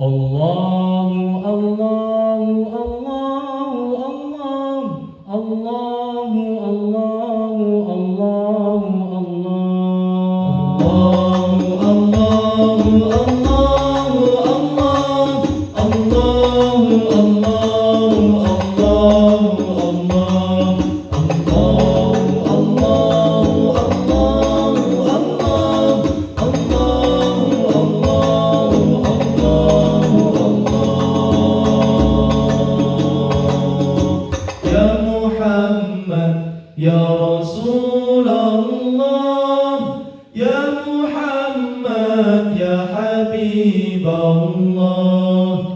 Allah طريقته